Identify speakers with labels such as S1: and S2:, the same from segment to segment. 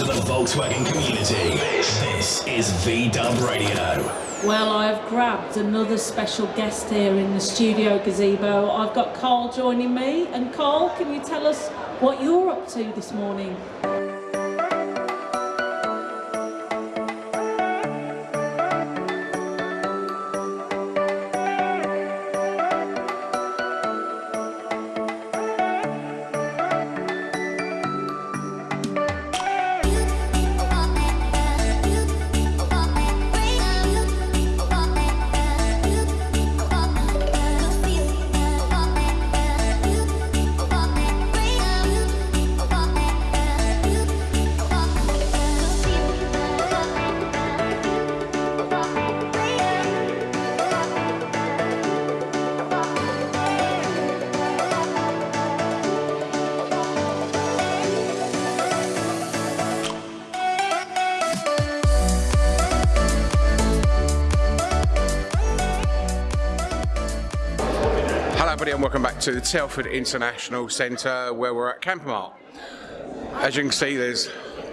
S1: to the Volkswagen community. This, is VW Radio.
S2: Well, I've grabbed another special guest here in the studio gazebo. I've got Carl joining me. And Carl, can you tell us what you're up to this morning?
S3: To the Telford International Centre where we're at Campermart. As you can see there's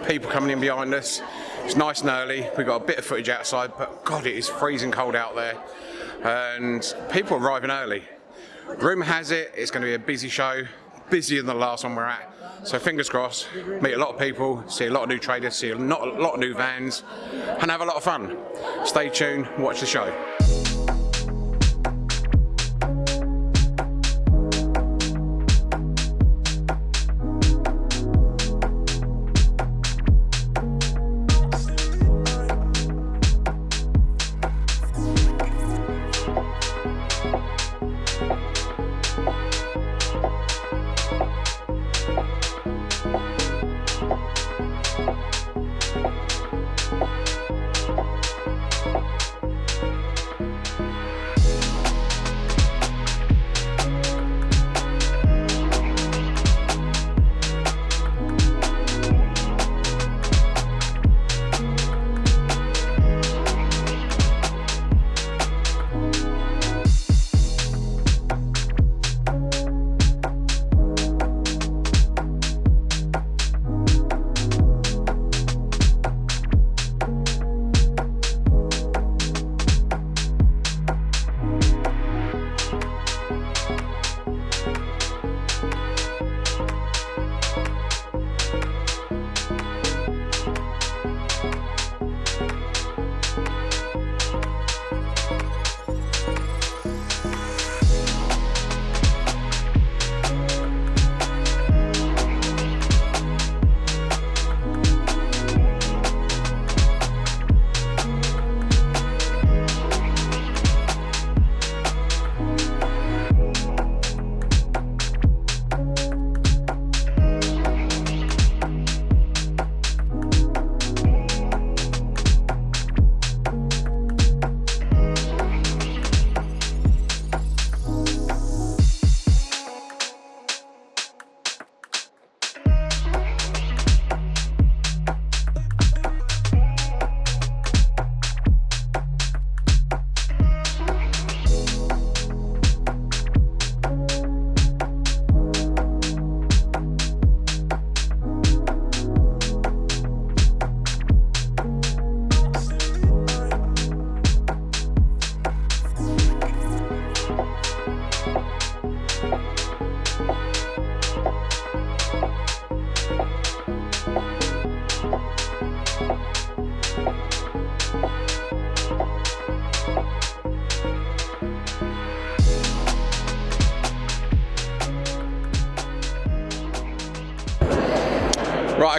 S3: people coming in behind us. It's nice and early. We've got a bit of footage outside but God it is freezing cold out there and people arriving early. Rumour has it it's going to be a busy show, busier than the last one we're at. So fingers crossed, meet a lot of people, see a lot of new traders, see a lot of new vans and have a lot of fun. Stay tuned, watch the show.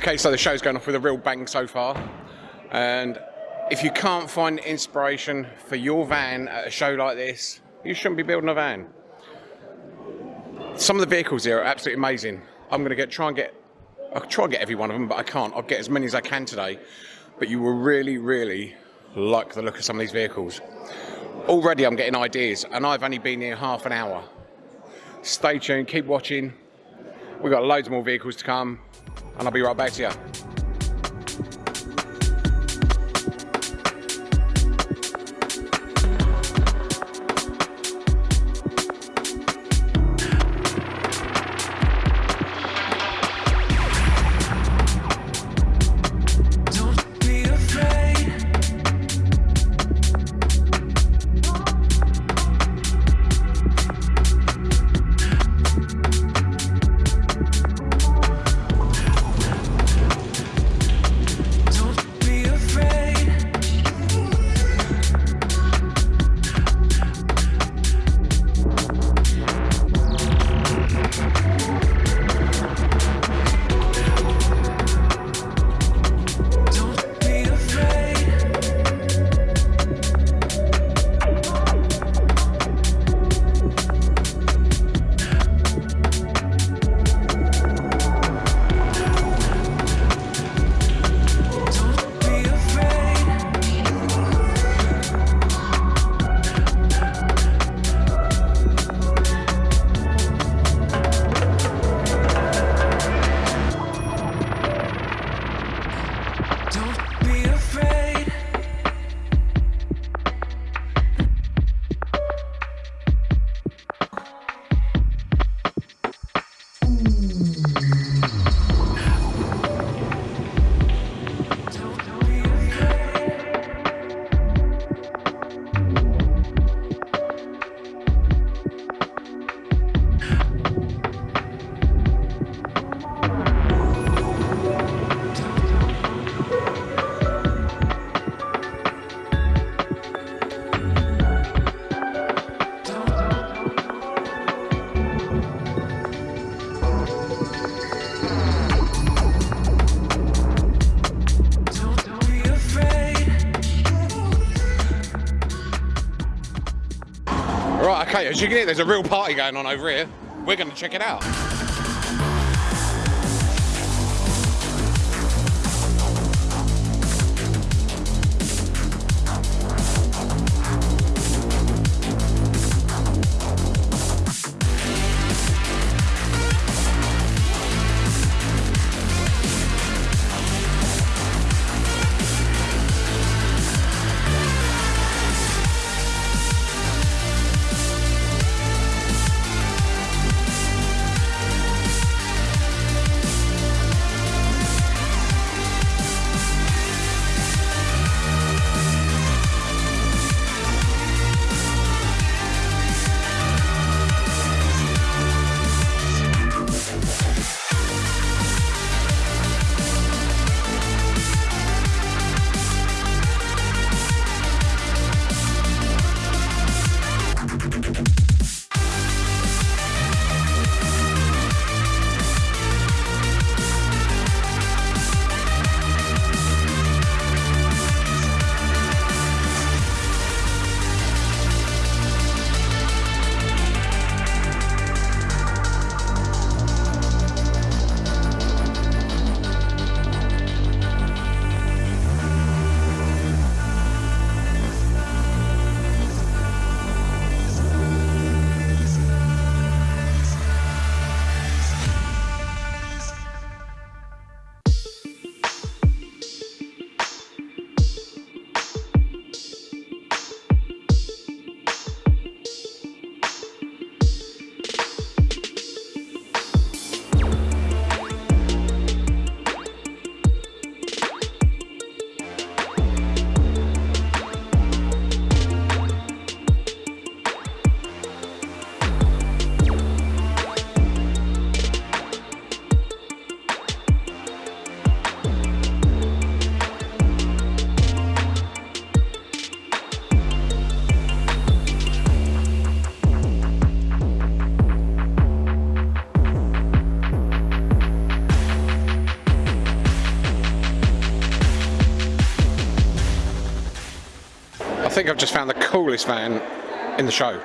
S3: Okay, so the show's going off with a real bang so far. And if you can't find inspiration for your van at a show like this, you shouldn't be building a van. Some of the vehicles here are absolutely amazing. I'm going to get try and get, I'll try and get every one of them, but I can't. I'll get as many as I can today. But you will really, really like the look of some of these vehicles. Already I'm getting ideas, and I've only been here half an hour. Stay tuned, keep watching. We've got loads more vehicles to come, and I'll be right back to you. As you can hear, there's a real party going on over here. We're going to check it out. Think I've just found the coolest van in the show.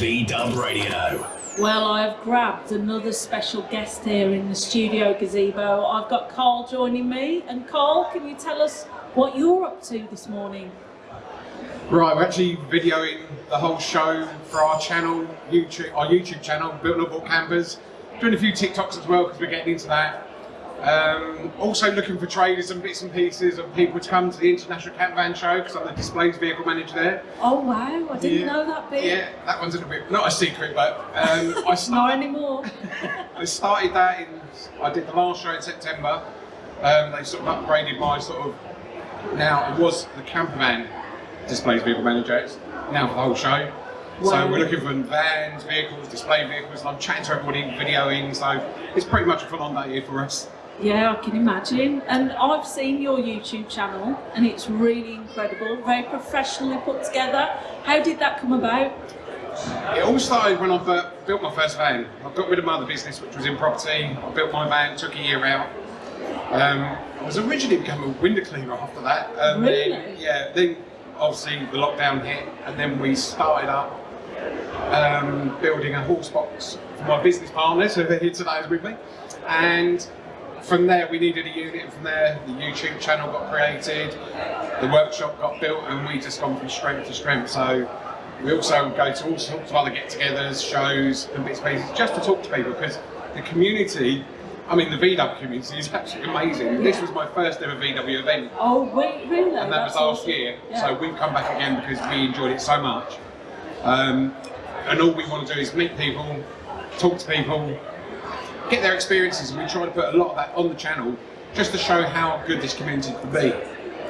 S1: This is VDub Radio.
S2: Well, I've grabbed another special guest here in the studio gazebo. I've got Carl joining me. And Carl, can you tell us what you're up to this morning?
S3: Right, we're actually videoing the whole show for our channel, YouTube, our YouTube channel, Built Not Bought Campers. Doing a few TikToks as well because we're getting into that. Um, also looking for traders and bits and pieces of people to come to the International Camp Van Show because I'm the displays vehicle manager there.
S2: Oh wow, I didn't
S3: Yeah.
S2: know that bit.
S3: Yeah, that one's a little bit, not a secret, but um, I
S2: Not
S3: started,
S2: anymore.
S3: I started that in, I did the last show in September. Um, they sort of upgraded my sort of, now it was the camper van displays vehicle manager, it's now for the whole show.
S2: Wow.
S3: So we're looking for vans, vehicles, display vehicles, and I'm chatting to everybody, videoing, so it's pretty much a full on day here for us.
S2: Yeah, I can imagine. And I've seen your YouTube channel and it's really incredible, very professionally put together. How did that come about?
S3: It all started when I built my first van. I got rid of my other business, which was in property. I built my van, took a year out. Um, I was originally become a window cleaner after that. And
S2: Really?
S3: Then, yeah, then obviously the lockdown hit, and then we started up um, building a horse box for my business partners who are here today is with me. And from there, we needed a unit. From there, the YouTube channel got created, the workshop got built, and we just gone from strength to strength. So we also go to all sorts of other get-togethers, shows, and bits and pieces just to talk to people because the community. I mean, the VW community is absolutely amazing. This was my first ever VW event,
S2: Oh, wait, really?
S3: and that was last
S2: awesome.
S3: year.
S2: Yeah.
S3: So we've come back again because we enjoyed it so much. Um, and all we want to do is meet people, talk to people, get their experiences, and we try to put a lot of that on the channel just to show how good this community can be.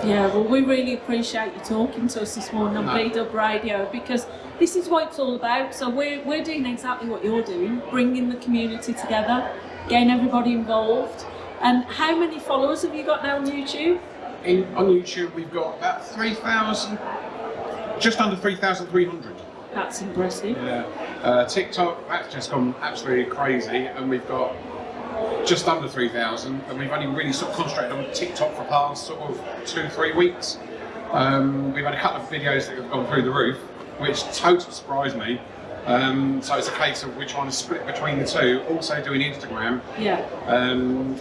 S2: Yeah, well, we really appreciate you talking to us this morning on
S3: No.
S2: Radio because this is what it's all about. So we're, we're doing exactly what you're doing, bringing the community together, getting everybody involved. And how many followers have you got now on YouTube?
S3: In, on YouTube, we've got about 3,000, just under 3,300.
S2: That's impressive.
S3: Yeah. Uh, TikTok, that's just gone absolutely crazy, and we've got just under 3,000, and we've only really sort of concentrated on TikTok for the past sort of two, three weeks. Um, we've had a couple of videos that have gone through the roof, which totally surprised me. Um, so it's a case of we're trying to split between the two, also doing Instagram,
S2: Yeah.
S3: um,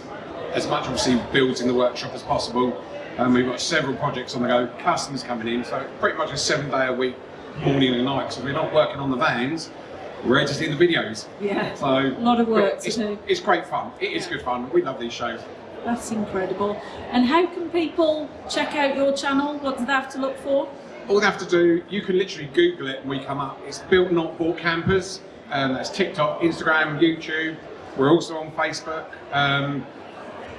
S3: as much obviously builds in the workshop as possible. Um, we've got several projects on the go, customers coming in, so pretty much a seven day a week, morning and night. So we're not working on the vans, we're editing the videos.
S2: Yeah.
S3: So
S2: A lot of work
S3: it's, it's great fun. It is good fun. We love these shows.
S2: That's incredible. And how can people check out your channel? What do they have to look for?
S3: All they have to do, you can literally Google it and we come up. It's Built Not Bought Campers. Um, that's TikTok, Instagram, YouTube. We're also on Facebook. Um,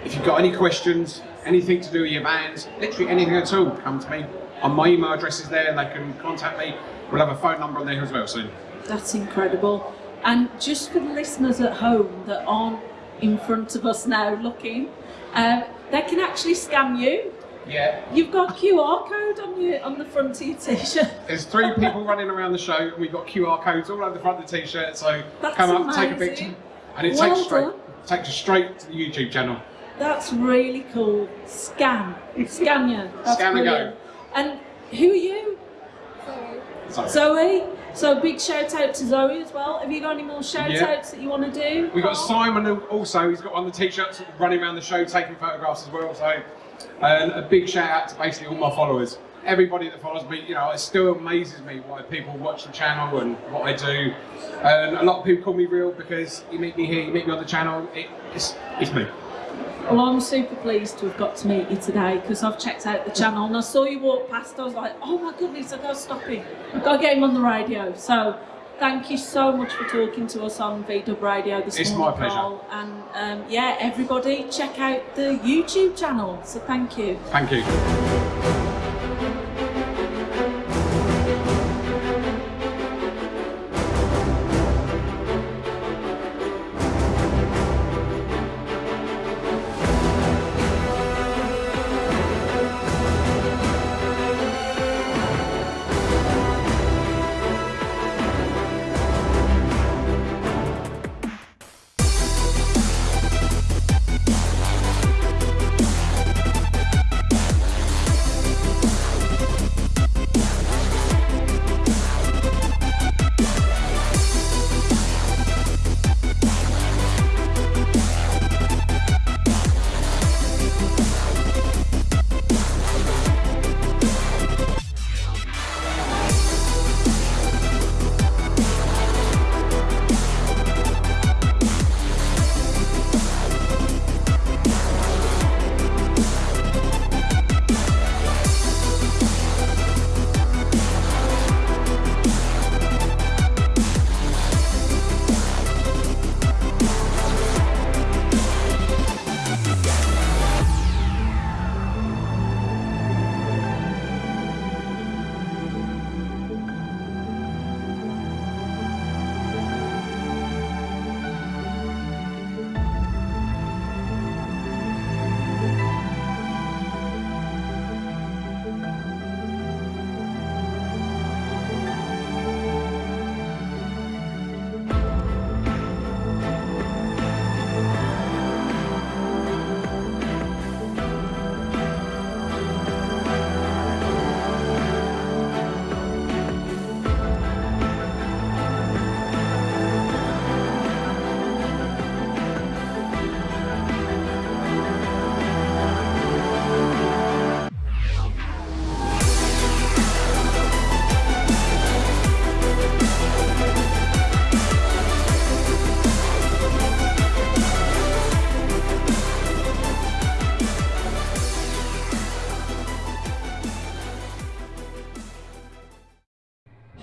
S3: if you've got any questions, anything to do with your vans, literally anything at all, come to me. And my email address is there and they can contact me. We'll have a phone number on there as well soon.
S2: That's incredible. And just for the listeners at home that aren't in front of us now looking, uh, they can actually scan you.
S3: Yeah.
S2: You've got QR code on your on the front of your t-shirt.
S3: There's three people running around the show, and we've got QR codes all over the front of the t-shirt. So
S2: That's
S3: come up, take a picture, and it
S2: Well
S3: takes straight takes you straight to the YouTube channel.
S2: That's really cool. Scan, scan you. That's
S3: Scan and go.
S2: And who are you?
S3: So
S2: Zoe. So big shout out to Zoe as well. Have you got any more shout
S3: Yeah.
S2: outs that you want to do?
S3: we've got Simon also. He's got on the t-shirts running around the show taking photographs as well. So and a big shout out to basically all my followers. Everybody that follows me, you know, it still amazes me why people watch the channel and what I do. And a lot of people call me real because you meet me here, you meet me on the channel. It, it's, it's me.
S2: Well, I'm super pleased to have got to meet you today because I've checked out the channel and I saw you walk past. I was like, oh my goodness, I've got to stop him. I've got to get him on the radio. So, thank you so much for talking to us on VDub Radio this
S3: It's
S2: morning,
S3: my pleasure.
S2: Carl. And um, yeah, everybody check out the YouTube channel. So, thank you.
S3: Thank you.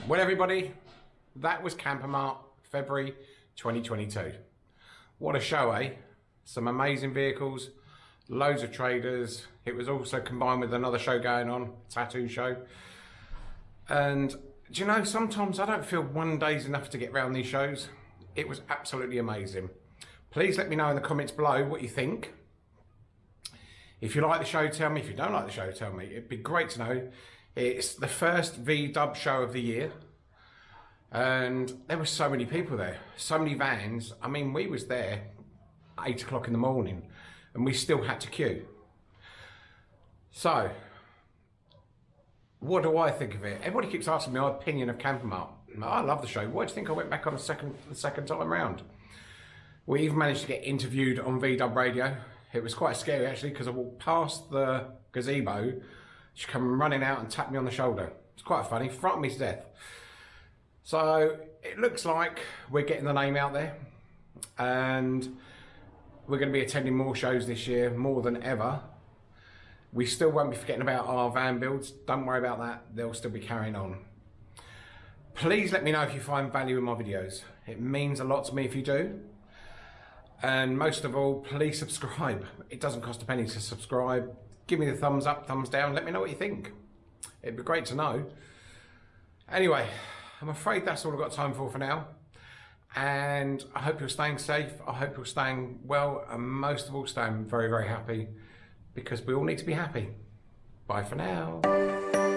S3: Well, everybody, that was Campermart, February 2022. What a show, eh? Some amazing vehicles, loads of traders. It was also combined with another show going on, tattoo show. And do you know, sometimes I don't feel one day's enough to get around these shows. It was absolutely amazing. Please let me know in the comments below what you think. If you like the show, tell me. If you don't like the show, tell me. It'd be great to know. It's the first V-Dub show of the year. And there were so many people there, so many vans. I mean, we was there eight o'clock in the morning and we still had to queue. So, what do I think of it? Everybody keeps asking me my opinion of Campermart. I love the show. Why do you think I went back on the second the second time round? We even managed to get interviewed on VW Radio. It was quite scary actually because I walked past the gazebo. She come running out and tapped me on the shoulder. It's quite funny, frightened me to death. So it looks like we're getting the name out there and we're going to be attending more shows this year, more than ever. We still won't be forgetting about our van builds. Don't worry about that. They'll still be carrying on. Please let me know if you find value in my videos. It means a lot to me if you do. And most of all, please subscribe. It doesn't cost a penny to subscribe. Give me the thumbs up, thumbs down. Let me know what you think. It'd be great to know. Anyway, I'm afraid that's all I've got time for for now. And I hope you're staying safe. I hope you're staying well. And most of all, staying very, very happy because we all need to be happy. Bye for now.